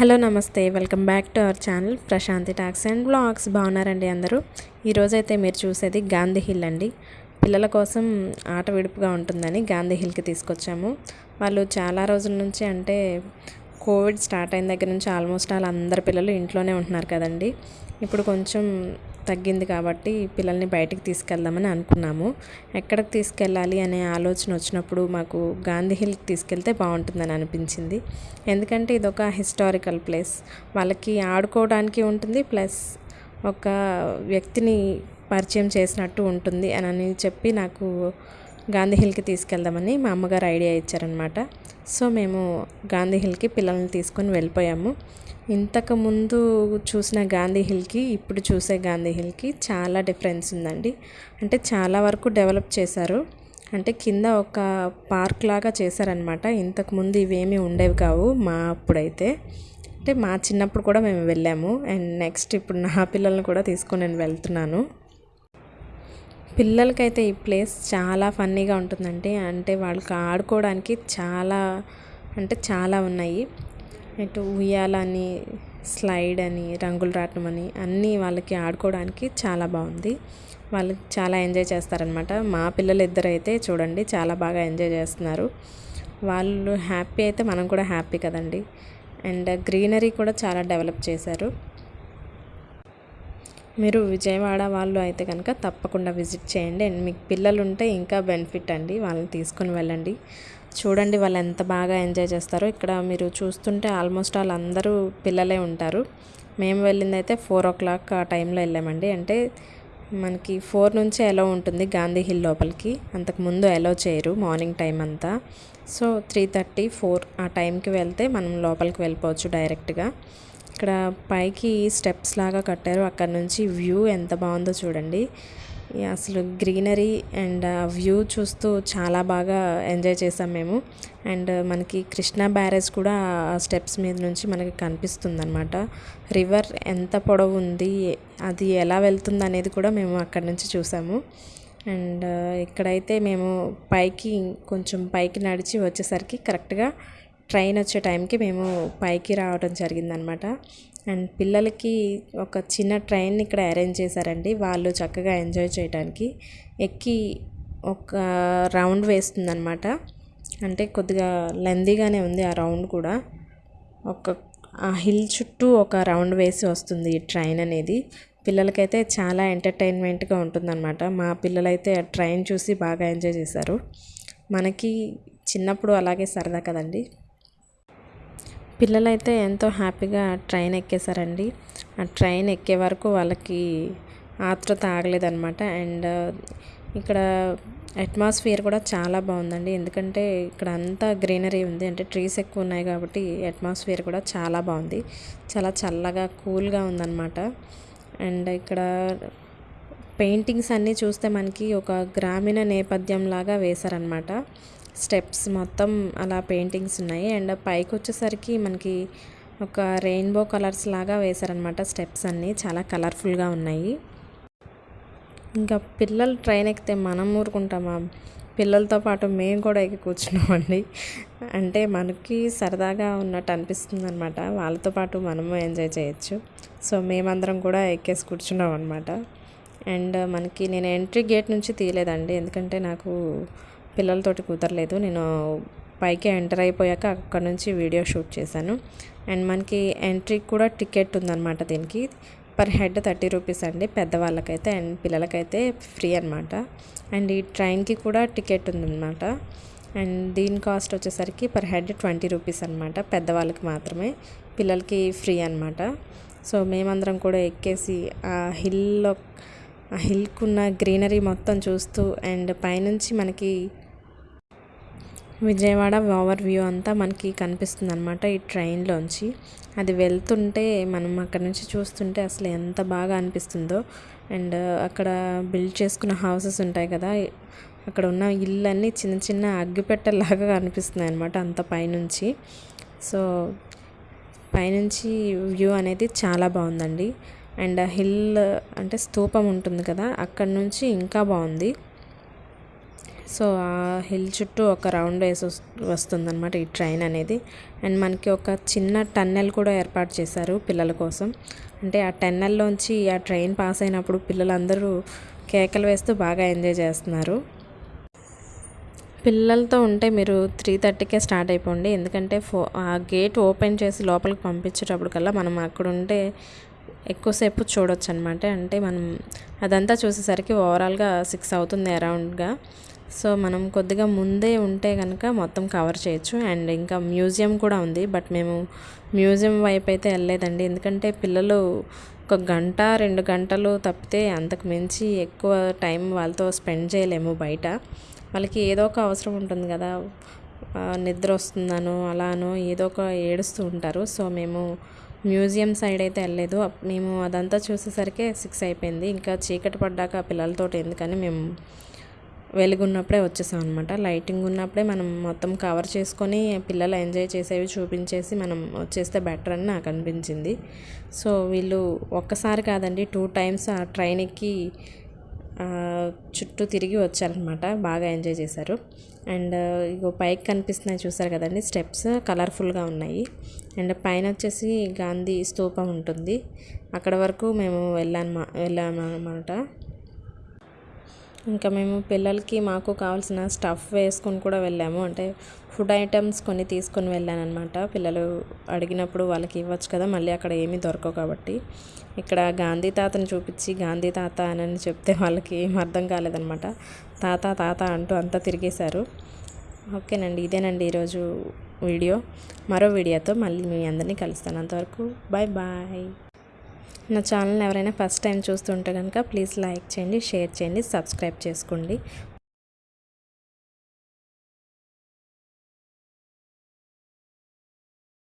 Hello నమస్తే welcome back to our channel Prashanti talks and blogs. బాగున్నారండి అందరూ? ఈరోజైతే మీరు చూసేది గాంధీ హిల్ అండి. పిల్లల కోసం ఆట విడుపుగా ఉంటుందని గాంధీ హిల్కి తీసుకొచ్చాము. వాళ్ళు చాలా రోజుల నుంచి అంటే కోవిడ్ స్టార్ట్ అయిన దగ్గర నుంచి ఆల్మోస్ట్ వాళ్ళందరి పిల్లలు ఇంట్లోనే ఉంటున్నారు కదండి. ఇప్పుడు కొంచెం తగ్గింది కాబట్టి పిల్లల్ని బయటికి తీసుకెళ్దామని అనుకున్నాము. ఎక్కడికి తీసుకెళ్ళాలి అనే ఆలోచన వచ్చినప్పుడు మాకు గాంధీ హిల్కి తీసుకెళ్తే బాగుంటుందని అనిపించింది. ఎందుకంటే ఇది ఒక హిస్టారికల్ ప్లేస్. వాళ్ళకి ఆడుకోవడానికి ఉంటుంది ప్లస్ ఒక వ్యక్తిని పరిచయం చేసినట్టు ఉంటుంది అని చెప్పి నాకు గాంధీ హిల్కి తీసుకెళ్దామని మా అమ్మగారు ఐడియా ఇచ్చారనమాట సో మేము గాంధీ హిల్కి పిల్లల్ని తీసుకొని వెళ్ళిపోయాము. ఇంతకుముందు చూసిన గాంధీ హిల్కి ఇప్పుడు చూసే గాంధీ హిల్కి చాలా డిఫరెన్స్ ఉందండి. అంటే చాలా వరకు డెవలప్ చేశారు. అంటే కింద ఒక పార్క్ లాగా చేశారనమాట ఇంతకుముందు ఇవేమీ ఉండేవి కావు మా అప్పుడైతే. అంటే మా చిన్నప్పుడు కూడా మేము వెళ్ళాము. అండ్ నెక్స్ట్ ఇప్పుడు నా పిల్లల్ని కూడా తీసుకొని నేను వెళ్తున్నాను. పిల్లలకైతే ఈ ప్లేస్ చాలా ఫన్నీగా ఉంటుందండి. అంటే వాళ్ళకి ఆడుకోవడానికి చాలా అంటే చాలా ఉన్నాయి. ఇటు ఉయ్యాలని స్లైడ్ అని రంగులు రాటం అని అన్నీ వాళ్ళకి ఆడుకోవడానికి చాలా బాగుంది. వాళ్ళు చాలా ఎంజాయ్ చేస్తారనమాట. మా పిల్లలు ఇద్దరు అయితే చూడండి చాలా బాగా ఎంజాయ్ చేస్తున్నారు. వాళ్ళు హ్యాపీ అయితే మనం కూడా హ్యాపీ కదండి. అండ్ గ్రీనరీ కూడా చాలా డెవలప్ చేశారు. మీరు విజయవాడ వాళ్ళు అయితే కనుక తప్పకుండా విజిట్ చేయండి. అండ్ మీకు పిల్లలు ఉంటే ఇంకా బెనిఫిట్ అండి. వాళ్ళని తీసుకొని వెళ్ళండి. చూడండి వాళ్ళు ఎంత బాగా ఎంజాయ్ చేస్తారో. ఇక్కడ మీరు చూస్తుంటే ఆల్మోస్ట్ ఆల్ అందరూ పిల్లలే ఉంటారు. మేము వెళ్ళింది అయితే ఫోర్ ఓ క్లాక్ ఆ టైంలో వెళ్ళామండి. అంటే మనకి ఫోర్ నుంచి ఎలో ఉంటుంది గాంధీ హిల్ లోపలికి. అంతకుముందు ఎలో చేయరు మార్నింగ్ టైం అంతా. సో త్రీ థర్టీ ఫోర్ ఆ టైంకి వెళ్తే మనం లోపలికి వెళ్ళిపోవచ్చు డైరెక్ట్గా. ఇక్కడ పైకి స్టెప్స్ లాగా కట్టారు. అక్కడ నుంచి వ్యూ ఎంత బాగుందో చూడండి. అసలు గ్రీనరీ అండ్ వ్యూ చూస్తూ చాలా బాగా ఎంజాయ్ చేసాం మేము. అండ్ మనకి కృష్ణా బ్యారేజ్ కూడా ఆ స్టెప్స్ మీద నుంచి మనకి కనిపిస్తుంది అనమాట రివర్ ఎంత పొడవు ఉంది అది ఎలా వెళ్తుంది అనేది కూడా మేము అక్కడ నుంచి చూసాము. అండ్ ఇక్కడైతే మేము పైకి కొంచెం పైకి నడిచి వచ్చేసరికి కరెక్ట్గా ట్రైన్ వచ్చే టైంకి మేము పైకి రావడం జరిగిందనమాట. అండ్ పిల్లలకి ఒక చిన్న ట్రైన్ ఇక్కడ అరేంజ్ చేశారండి. వాళ్ళు చక్కగా ఎంజాయ్ చేయడానికి ఎక్కి ఒక రౌండ్ వేస్తుందనమాట. అంటే కొద్దిగా లెందీగానే ఉంది ఆ రౌండ్ కూడా. ఒక ఆ హిల్ చుట్టూ ఒక రౌండ్ వేసి వస్తుంది ఈ ట్రైన్ అనేది. పిల్లలకైతే చాలా ఎంటర్టైన్మెంట్గా ఉంటుందన్నమాట మా పిల్లలైతే ఆ ట్రైన్ చూసి బాగా ఎంజాయ్ చేశారు. మనకి చిన్నప్పుడు అలాగే సరదా కదండి. పిల్లలైతే ఎంతో హ్యాపీగా ట్రైన్ ఎక్కేశారండి. ఆ ట్రైన్ ఎక్కే వరకు వాళ్ళకి ఆతృత ఆగలేదన్నమాట. అండ్ ఇక్కడ అట్మాస్ఫియర్ కూడా చాలా బాగుందండి. ఎందుకంటే ఇక్కడ అంతా గ్రీనరీ ఉంది. అంటే ట్రీస్ ఎక్కువ ఉన్నాయి కాబట్టి అట్మాస్ఫియర్ కూడా చాలా బాగుంది. చాలా చల్లగా కూల్గా ఉందన్నమాట. అండ్ ఇక్కడ పెయింటింగ్స్ అన్నీ చూస్తే మనకి ఒక గ్రామీణ నేపథ్యం లాగా వేశారనమాట స్టెప్స్ మొత్తం అలా పెయింటింగ్స్ ఉన్నాయి. అండ్ పైకి వచ్చేసరికి మనకి ఒక రెయిన్బో కలర్స్ లాగా వేశారనమాట స్టెప్స్ అన్నీ. చాలా కలర్ఫుల్గా ఉన్నాయి. ఇంకా పిల్లలు ట్రైన్ ఎక్కితే మనం ఊరుకుంటామా? పిల్లలతో పాటు మేము కూడా ఎక్కి కూర్చున్నామండి. అంటే మనకి సరదాగా ఉన్నట్టు అనిపిస్తుంది అనమాట వాళ్ళతో పాటు మనము ఎంజాయ్ చేయొచ్చు. సో మేమందరం కూడా ఎక్కేసి కూర్చున్నాం అనమాట అండ్ మనకి నేను ఎంట్రీ గేట్ నుంచి తీయలేదండి. ఎందుకంటే నాకు పిల్లలతోటి కుదరలేదు. నేను పైకి ఎంటర్ అయిపోయాక అక్కడ నుంచి వీడియో షూట్ చేశాను. అండ్ మనకి ఎంట్రీకి కూడా టికెట్ ఉందన్నమాట దీనికి. పర్ హెడ్ థర్టీ రూపీస్ అండి పెద్దవాళ్ళకైతే అండ్ పిల్లలకైతే ఫ్రీ అనమాట అండ్ ఈ ట్రైన్కి కూడా టికెట్ ఉందన్నమాట. అండ్ దీని కాస్ట్ వచ్చేసరికి పర్ హెడ్ ట్వంటీ రూపీస్ అనమాట పెద్దవాళ్ళకి మాత్రమే. పిల్లలకి ఫ్రీ అనమాట సో మేమందరం కూడా ఎక్కేసి ఆ హిల్లో ఆ హిల్కున్న గ్రీనరీ మొత్తం చూస్తూ అండ్ పైనుంచి మనకి విజయవాడ ఓవర్ వ్యూ అంతా మనకి కనిపిస్తుంది అనమాట ఈ ట్రైన్లోంచి. అది వెళ్తుంటే మనం అక్కడ నుంచి చూస్తుంటే అసలు ఎంత బాగా అనిపిస్తుందో. అండ్ అక్కడ బిల్డ్ చేసుకున్న హౌసెస్ ఉంటాయి కదా అక్కడ ఉన్న ఇళ్ళన్నీ చిన్న చిన్న అగ్గిపెట్టెలాగా కనిపిస్తున్నాయి అనమాట అంత పైనుంచి. సో పైనుంచి వ్యూ అనేది చాలా బాగుందండి. అండ్ హిల్ అంటే స్తూపం ఉంటుంది కదా అక్కడ నుంచి ఇంకా బాగుంది. సో ఆ హిల్ చుట్టూ ఒక రౌండ్ వేసి వస్తుందన్నమాట ఈ ట్రైన్ అనేది. అండ్ మనకి ఒక చిన్న టన్నెల్ కూడా ఏర్పాటు చేశారు పిల్లల కోసం. అంటే ఆ టన్నెల్లోంచి ఆ ట్రైన్ పాస్ అయినప్పుడు పిల్లలందరూ కేకలు వేస్తూ బాగా ఎంజాయ్ చేస్తున్నారు. పిల్లలతో ఉంటే మీరు త్రీ థర్టీకే స్టార్ట్ అయిపోండి. ఎందుకంటే ఫో ఆ గేట్ ఓపెన్ చేసి లోపలికి పంపించేటప్పుడు కల్లా మనం అక్కడ ఉంటే ఎక్కువసేపు చూడొచ్చు అనమాట అంటే మనం అదంతా చూసేసరికి ఓవరాల్గా సిక్స్ అవుతుంది అరౌండ్గా. సో మనం కొద్దిగా ముందే ఉంటే కనుక మొత్తం కవర్ చేయొచ్చు. అండ్ ఇంకా మ్యూజియం కూడా ఉంది. బట్ మేము మ్యూజియం వైపు అయితే వెళ్ళలేదండి. ఎందుకంటే పిల్లలు ఒక గంట రెండు గంటలు తప్పితే అంతకు మించి ఎక్కువ టైం వాళ్ళతో స్పెండ్ చేయలేము బయట. వాళ్ళకి ఏదో ఒక అవసరం ఉంటుంది కదా. నిద్ర వస్తుందనో అలానో ఏదో ఒక ఏడుస్తూ ఉంటారు. సో మేము మ్యూజియం సైడ్ అయితే వెళ్ళలేదు. మేము అదంతా చూసేసరికి సిక్స్ అయిపోయింది. ఇంకా చీకటి పడ్డాక పిల్లలతో ఎందుకని మేము వెలుగున్నప్పుడే వచ్చేసాం అనమాట లైటింగ్ ఉన్నప్పుడే మనం మొత్తం కవర్ చేసుకొని పిల్లలు ఎంజాయ్ చేసేవి చూపించేసి మనం వచ్చేస్తే బెటర్ అని నాకు అనిపించింది. సో వీళ్ళు ఒక్కసారి కాదండి టూ టైమ్స్ ఆ ట్రైన్ ఎక్కి చుట్టూ తిరిగి వచ్చారనమాట. బాగా ఎంజాయ్ చేశారు. అండ్ ఇగో పైకి కనిపిస్తున్నాయి చూసారు కదండి స్టెప్స్. కలర్ఫుల్గా ఉన్నాయి. అండ్ పైన వచ్చేసి గాంధీ స్తూపం ఉంటుంది. అక్కడ వరకు మేము వెళ్ళాను వెళ్ళాము అనమాట ఇంకా మేము పిల్లలకి మాకు కావాల్సిన స్టఫ్ వేసుకొని కూడా వెళ్ళాము. అంటే ఫుడ్ ఐటమ్స్ కొన్ని తీసుకొని వెళ్ళాను అనమాట పిల్లలు అడిగినప్పుడు వాళ్ళకి ఇవ్వచ్చు కదా మళ్ళీ అక్కడ ఏమీ దొరకవు కాబట్టి. ఇక్కడ గాంధీ తాతను చూపించి గాంధీ తాత అని చెప్తే వాళ్ళకి ఏం అర్థం కాలేదనమాట తాత తాత అంటూ అంతా తిరిగేశారు. ఓకేనండి ఇదేనండి ఈరోజు వీడియో. మరో వీడియోతో మళ్ళీ మీ అందరినీ కలుస్తాను. అంతవరకు బాయ్ బాయ్. నా ఛానల్ ఎవరైనా ఫస్ట్ టైం చూస్తుంటే కనుక ప్లీజ్ లైక్ చేయండి షేర్ చేయండి సబ్స్క్రైబ్ చేసుకోండి.